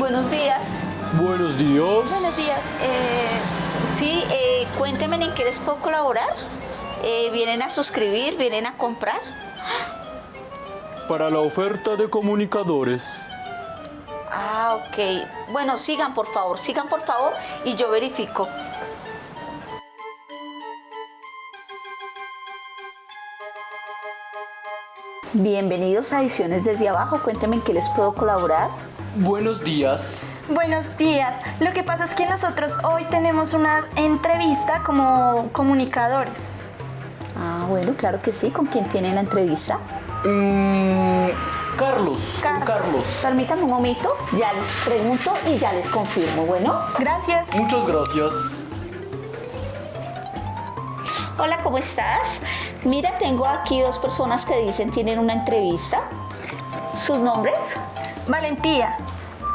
Buenos días. Buenos días. Buenos días. Eh, sí, eh, cuéntenme en qué les puedo colaborar. Eh, ¿Vienen a suscribir? ¿Vienen a comprar? Para la oferta de comunicadores. Ah, ok. Bueno, sigan por favor, sigan por favor y yo verifico. Bienvenidos a Ediciones desde abajo. Cuéntenme en qué les puedo colaborar. Buenos días. Buenos días. Lo que pasa es que nosotros hoy tenemos una entrevista como comunicadores. Ah, bueno, claro que sí. ¿Con quién tienen la entrevista? Mm, Carlos. con Carlos. Permítanme un momento, ya les pregunto y ya les confirmo. Bueno. Gracias. Muchas gracias. Hola, ¿cómo estás? Mira, tengo aquí dos personas que dicen tienen una entrevista. ¿Sus nombres? Valentía.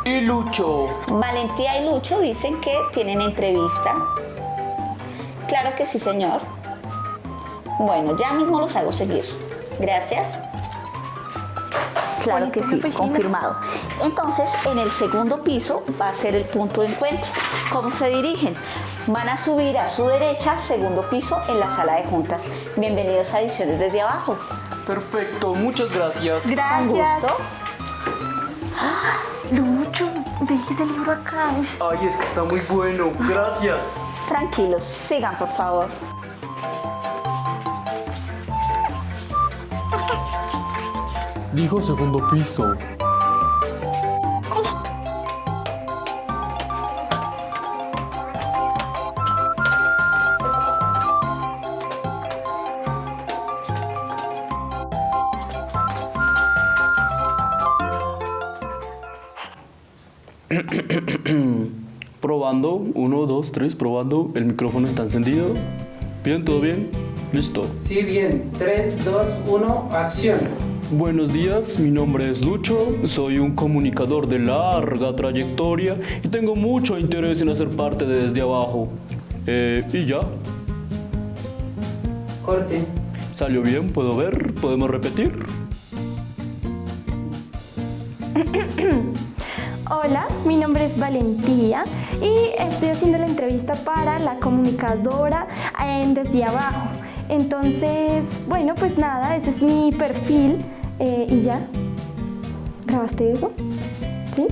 Y Lucho. Valentía y Lucho dicen que tienen entrevista. Claro que sí, señor. Bueno, ya mismo los hago seguir. Gracias. Claro que sí, confirmado. Entonces, en el segundo piso va a ser el punto de encuentro. ¿Cómo se dirigen? Van a subir a su derecha, segundo piso, en la sala de juntas. Bienvenidos a Ediciones desde abajo. Perfecto, muchas gracias. Con Gracias. gusto. Lucho, deje ese libro acá. Ay, es que está muy bueno. Gracias. Tranquilos, sigan por favor. Dijo segundo piso. Probando, uno, dos, tres, probando. El micrófono está encendido. Bien, todo bien. Listo. Sí, bien. 3, 2, 1, acción. Buenos días, mi nombre es Lucho, soy un comunicador de larga trayectoria y tengo mucho interés en hacer parte de Desde Abajo. Eh, y ya, Corte. salió bien, puedo ver, podemos repetir. Hola, mi nombre es Valentía y estoy haciendo la entrevista para la comunicadora en Desde Abajo. Entonces, bueno, pues nada, ese es mi perfil eh, y ya. ¿Grabaste eso? ¿Sí?